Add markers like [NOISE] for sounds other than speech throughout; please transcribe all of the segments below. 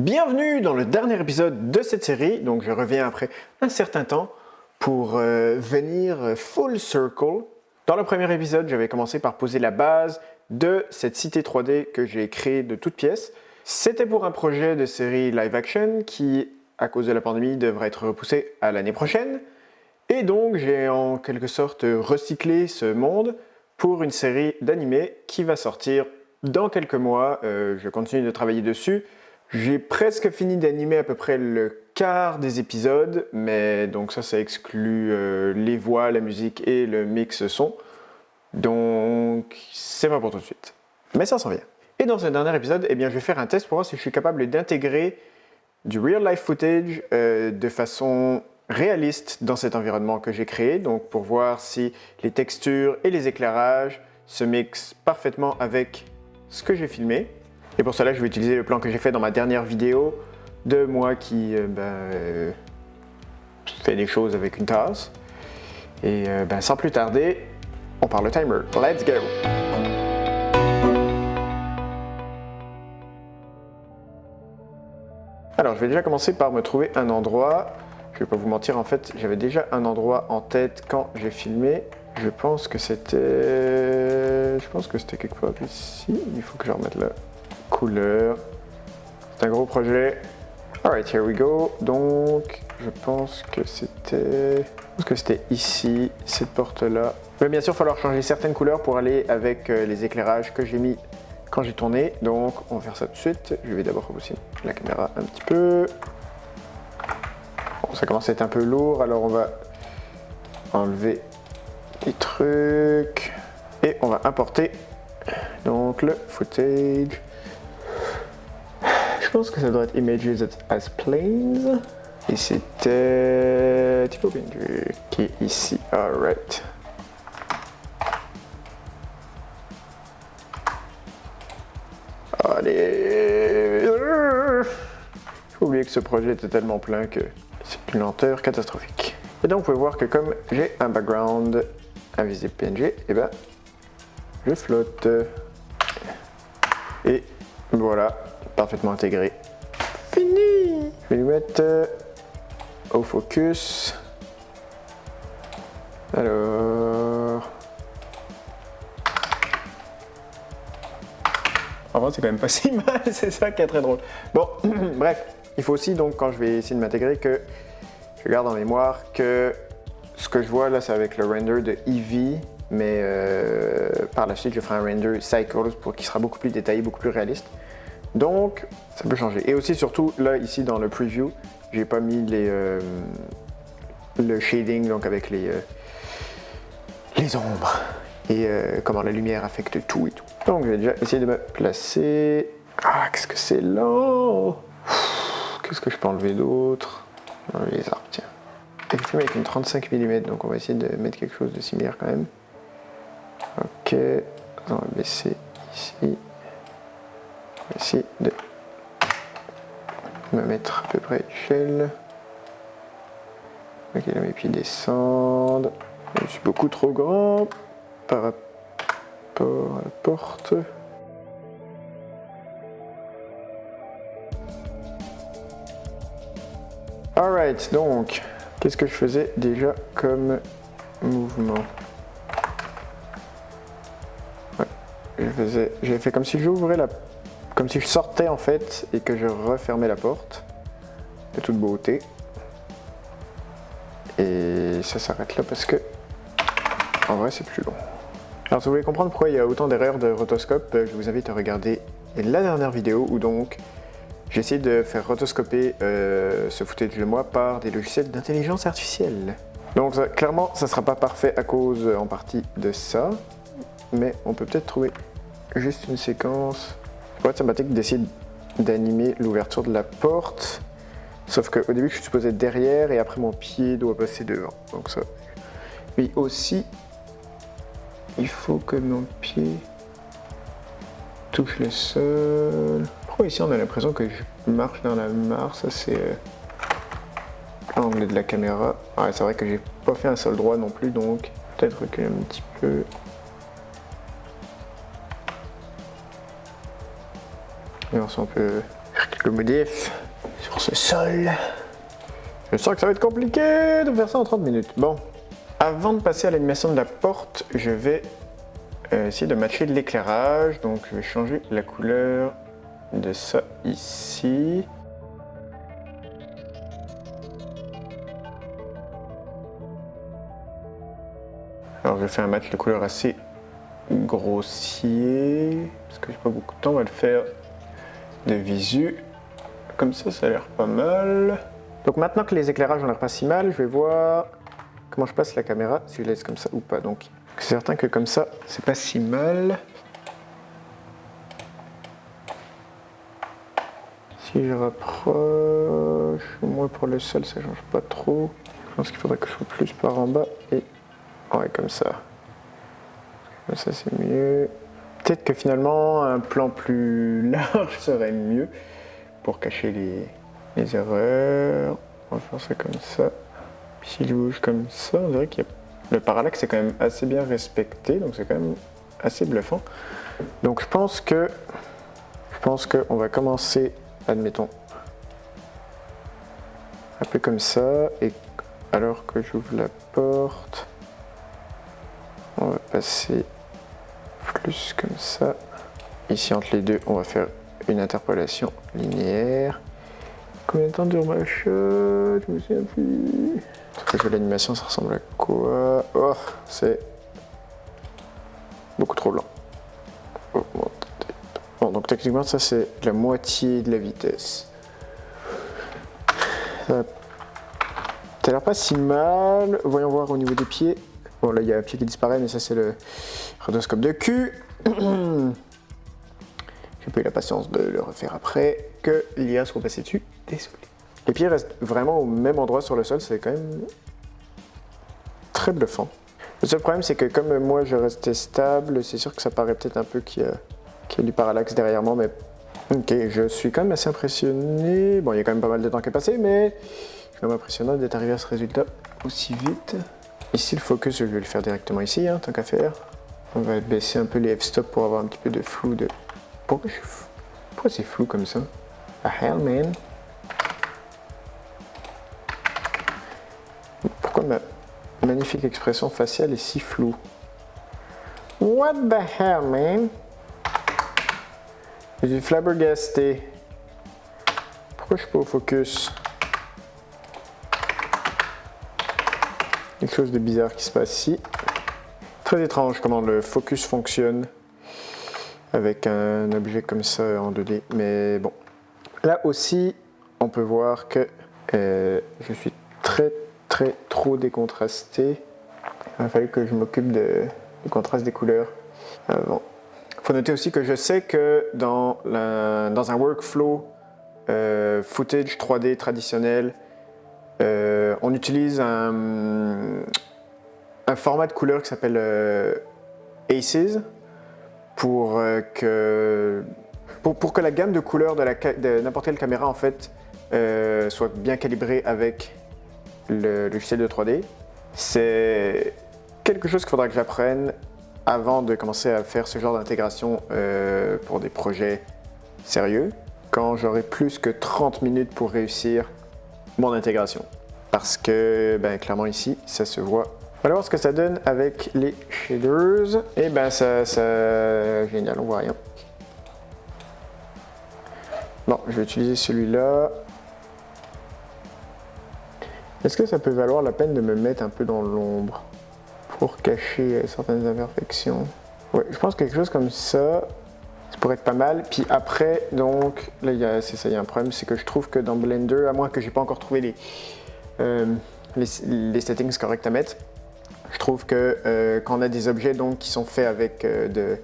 Bienvenue dans le dernier épisode de cette série, donc je reviens après un certain temps pour euh, venir full circle. Dans le premier épisode, j'avais commencé par poser la base de cette cité 3D que j'ai créée de toutes pièces. C'était pour un projet de série live action qui, à cause de la pandémie, devrait être repoussé à l'année prochaine. Et donc j'ai en quelque sorte recyclé ce monde pour une série d'animés qui va sortir dans quelques mois. Euh, je continue de travailler dessus. J'ai presque fini d'animer à peu près le quart des épisodes, mais donc ça, ça exclut euh, les voix, la musique et le mix son. Donc, c'est pas pour tout de suite. Mais ça s'en vient. Et dans ce dernier épisode, eh bien, je vais faire un test pour voir si je suis capable d'intégrer du real life footage euh, de façon réaliste dans cet environnement que j'ai créé, donc pour voir si les textures et les éclairages se mixent parfaitement avec ce que j'ai filmé. Et pour cela, je vais utiliser le plan que j'ai fait dans ma dernière vidéo de moi qui euh, ben, euh, fait des choses avec une tasse. Et euh, ben, sans plus tarder, on parle le timer. Let's go! Alors, je vais déjà commencer par me trouver un endroit. Je vais pas vous mentir, en fait, j'avais déjà un endroit en tête quand j'ai filmé. Je pense que c'était... Je pense que c'était quelque part ici. Il faut que je remette là couleur. C'est un gros projet. Alright, here we go. Donc, je pense que c'était... Pense que c'était ici, cette porte-là. Mais bien sûr, il va falloir changer certaines couleurs pour aller avec euh, les éclairages que j'ai mis quand j'ai tourné. Donc, on va faire ça tout de suite. Je vais d'abord aussi la caméra un petit peu. Bon, ça commence à être un peu lourd, alors on va enlever les trucs. Et on va importer donc le footage. Je pense que ça doit être Images as Planes. Et c'était Tipo Binder qui est ici. Alright. Allez. J'ai oublié que ce projet était tellement plein que c'est une lenteur catastrophique. Et donc vous pouvez voir que comme j'ai un background invisible PNG, et eh ben je flotte. Et voilà, parfaitement intégré. Fini Je vais lui mettre euh, au focus. Alors... En vrai, c'est quand même pas [LAUGHS] si mal, c'est ça qui est très drôle. Bon, [CLEARS THROAT] bref, il faut aussi, donc, quand je vais essayer de m'intégrer, que je garde en mémoire que ce que je vois là, c'est avec le render de Eevee, mais euh, par la suite, je ferai un render Cycles pour qui sera beaucoup plus détaillé, beaucoup plus réaliste. Donc, ça peut changer. Et aussi, surtout, là, ici, dans le preview, j'ai pas mis les, euh, le shading, donc avec les, euh, les ombres et euh, comment la lumière affecte tout et tout. Donc, je vais déjà essayer de me placer. Ah, qu'est-ce que c'est lent Qu'est-ce que je peux enlever d'autre? Les arbres, tiens. Effectivement, avec une 35 mm, donc on va essayer de mettre quelque chose de similaire quand même. Ok, on va baisser ici essayer de me mettre à peu près échelle. Ok, là mes pieds descendent. Je suis beaucoup trop grand par rapport à la porte. Alright, donc, qu'est-ce que je faisais déjà comme mouvement? Ouais, j'ai fait comme si j'ouvrais la comme si je sortais en fait et que je refermais la porte de toute beauté. Et ça s'arrête là parce que en vrai c'est plus long. Alors si vous voulez comprendre pourquoi il y a autant d'erreurs de rotoscope, euh, je vous invite à regarder la dernière vidéo où donc j'ai essayé de faire rotoscoper euh, ce footage de moi par des logiciels d'intelligence artificielle. Donc clairement ça sera pas parfait à cause en partie de ça, mais on peut peut-être trouver juste une séquence sympathique d'essayer d'animer l'ouverture de la porte. Sauf qu'au début, je suis supposé être derrière et après mon pied doit passer devant. Donc ça. Oui, aussi, il faut que mon pied touche le sol. Pourquoi ici on a l'impression que je marche dans la mare? Ça c'est euh, l'angle de la caméra. Ouais, c'est vrai que j'ai pas fait un sol droit non plus, donc peut-être reculer un petit peu. Et on peut le modif sur ce sol. Je sens que ça va être compliqué de faire ça en 30 minutes. Bon, avant de passer à l'animation de la porte, je vais euh, essayer de matcher l'éclairage. Donc je vais changer la couleur de ça ici. Alors je fais un match de couleur assez grossier, parce que j'ai pas beaucoup de temps, on va le faire de visu. Comme ça, ça a l'air pas mal. Donc maintenant que les éclairages ont l'air pas si mal, je vais voir comment je passe la caméra, si je laisse comme ça ou pas. Donc c'est certain que comme ça, c'est pas si mal. Si je rapproche, moins pour le sol, ça change pas trop. Je pense qu'il faudrait que je sois plus par en bas et ouais comme ça. Ça c'est mieux. Peut-être que finalement un plan plus [LAUGHS] large serait mieux pour cacher les, erreurs. On va faire ça comme ça. Puis s'il bouge comme ça, on dirait qu'il y a... Le parallaxe est quand même assez bien respecté, donc c'est quand même assez bluffant. Donc je pense que... Je pense qu'on va commencer admettons, un peu comme ça, et alors que j'ouvre la porte, on va passer plus comme ça. Ici entre les deux, on va faire une interpolation linéaire. Combien de temps dure ma shot Je me souviens plus. que l'animation, ça ressemble à quoi? Oh, c'est beaucoup trop. Oh, Bon, donc techniquement, ça c'est la moitié de la vitesse. Ça a l'air pas si mal. Voyons voir au niveau des pieds. Bon, là, il y a un pied qui disparaît, mais ça c'est le rhodoscope de cul. [CLEARS THROAT] J'ai pas eu la patience de le refaire après, que l'IA soit passé dessus. Désolé. Les pieds restent vraiment au même endroit sur le sol, c'est quand même très bluffant. Le seul problème, c'est que comme moi je restais stable, c'est sûr que ça paraît peut-être un peu qu'il y a du parallaxe derrière moi, mais ok, je suis quand même assez impressionné. Bon, il y a quand même pas mal de temps qui est passé, mais c'est quand même impressionnant d'être arrivé à ce résultat aussi vite. Ici, le focus, je vais le faire directement ici, hein, tant qu'à faire. On va baisser un peu les f-stop pour avoir un petit peu de flou de... Pourquoi, Pourquoi c'est flou comme ça? Ah hell, man. Pourquoi ma magnifique expression faciale est si floue? What the hell, man? Je suis flabbergasté. Pourquoi je suis pas au focus? Quelque chose de bizarre qui se passe ici. Très étrange comment le focus fonctionne avec un objet comme ça en 2D. Mais bon. Là aussi, on peut voir que euh, je suis très très trop décontrasté. Il a fallu que je m'occupe du contraste des couleurs avant faut noter aussi que je sais que dans, dans un workflow euh, footage 3D traditionnel, euh, on utilise un, un, format de couleur qui s'appelle euh, ACES pour, que, pour, pour, que la gamme de couleurs de, de n'importe quelle caméra en fait soit bien calibrée avec le logiciel de 3D. C'est quelque chose qu'il faudra que j'apprenne avant de commencer à faire ce genre d'intégration euh, pour des projets sérieux, quand j'aurai plus que 30 minutes pour réussir mon intégration. Parce que, ben, clairement ici, ça se voit. On va voir ce que ça donne avec les shaders. Et ben ça, ça... génial, on voit rien. Bon, je vais utiliser celui-là. Est-ce que ça peut valoir la peine de me mettre un peu dans l'ombre pour cacher certaines imperfections? Ouais, je pense que quelque chose comme ça, ça pourrait être pas mal. Puis après, donc, là, c'est ça, il y a un problème, c'est que je trouve que dans Blender, à moins que j'ai pas encore trouvé les, euh, les, settings corrects à mettre, je trouve que euh, quand on a des objets donc, qui sont faits avec euh, de,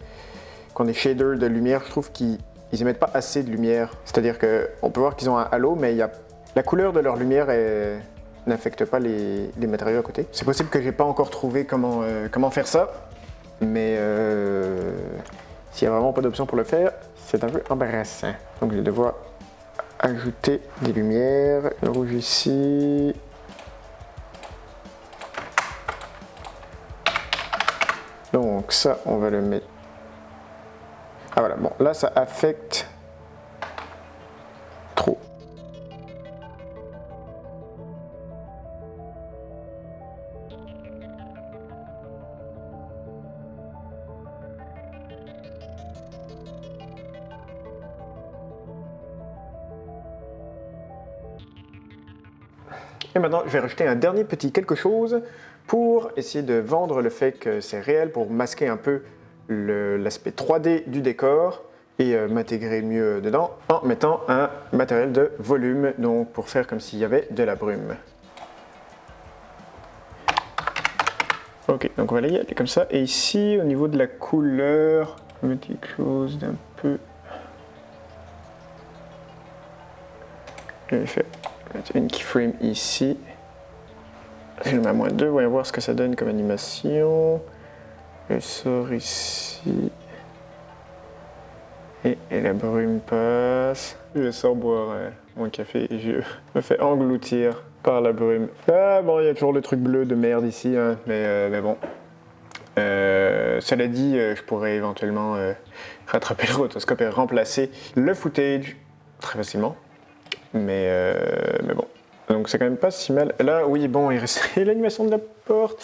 quand des shaders de lumière, je trouve qu'ils émettent pas assez de lumière. C'est-à-dire qu'on peut voir qu'ils ont un halo, mais y a, la couleur de leur lumière n'affecte pas les, matériaux à côté. C'est possible que j'ai pas encore trouvé comment, euh, comment faire ça, mais s'il n'y a vraiment pas d'option pour le faire, c'est un peu embarrassant. Donc je vais devoir ajouter des lumières. Le rouge ici. Donc ça, on va le mettre... Ah voilà, bon, là, ça affecte trop. Et maintenant, je vais rajouter un dernier petit quelque chose pour essayer de vendre le fait que c'est réel, pour masquer un peu l'aspect 3D du décor et euh, m'intégrer mieux dedans en mettant un matériel de volume, donc pour faire comme s'il y avait de la brume. Ok, donc on va aller comme ça. Et ici, au niveau de la couleur, on va mettre quelque chose d'un peu... Je vais faire une keyframe ici. Le mets à moins 2, voyons voir ce que ça donne comme animation. Je sors ici. Et, la brume passe. Je sors boire euh, mon café et je me fais engloutir par la brume. Ah bon, il y a toujours le truc bleu de merde ici, hein, mais, euh, mais, bon. Euh, cela dit, je pourrais éventuellement rattraper le rotoscope et remplacer le footage très facilement. Mais, mais bon. Donc c'est quand même pas si mal. Là, oui, bon, il reste [LAUGHS] l'animation de la porte.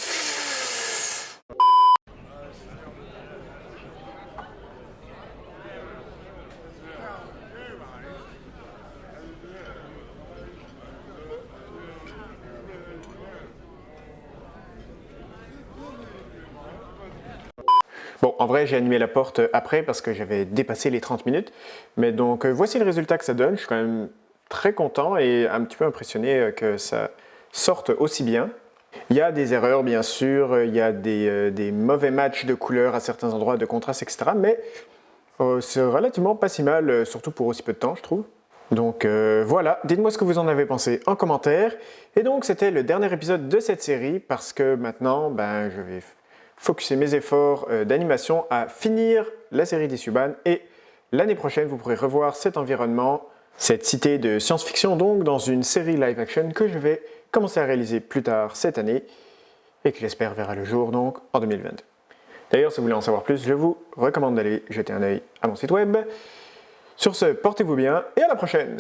Bon, en vrai, j'ai animé la porte après parce que j'avais dépassé les 30 minutes. Mais donc, euh, voici le résultat que ça donne. Je suis quand même très content et un petit peu impressionné euh, que ça sorte aussi bien. Il y a des erreurs, bien sûr. Il y a des, euh, mauvais matchs de couleurs à certains endroits, de contraste, etc. Mais c'est relativement pas si mal, surtout pour aussi peu de temps, je trouve. Donc voilà, dites-moi ce que vous en avez pensé en commentaire. Et donc c'était le dernier épisode de cette série parce que maintenant, ben, je vais focuser mes efforts euh, d'animation à finir la série des Suban et l'année prochaine vous pourrez revoir cet environnement, cette cité de science-fiction donc dans une série live action que je vais commencer à réaliser plus tard cette année et que j'espère verra le jour donc en 2022. D'ailleurs, si vous voulez en savoir plus, je vous recommande d'aller jeter un œil à mon site web. Sur ce, portez-vous bien et à la prochaine